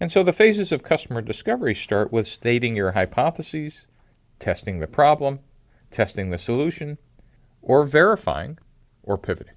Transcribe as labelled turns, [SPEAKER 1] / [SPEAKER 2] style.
[SPEAKER 1] And so the phases of customer discovery start with stating your hypotheses, testing the problem, testing the solution, or verifying or pivoting.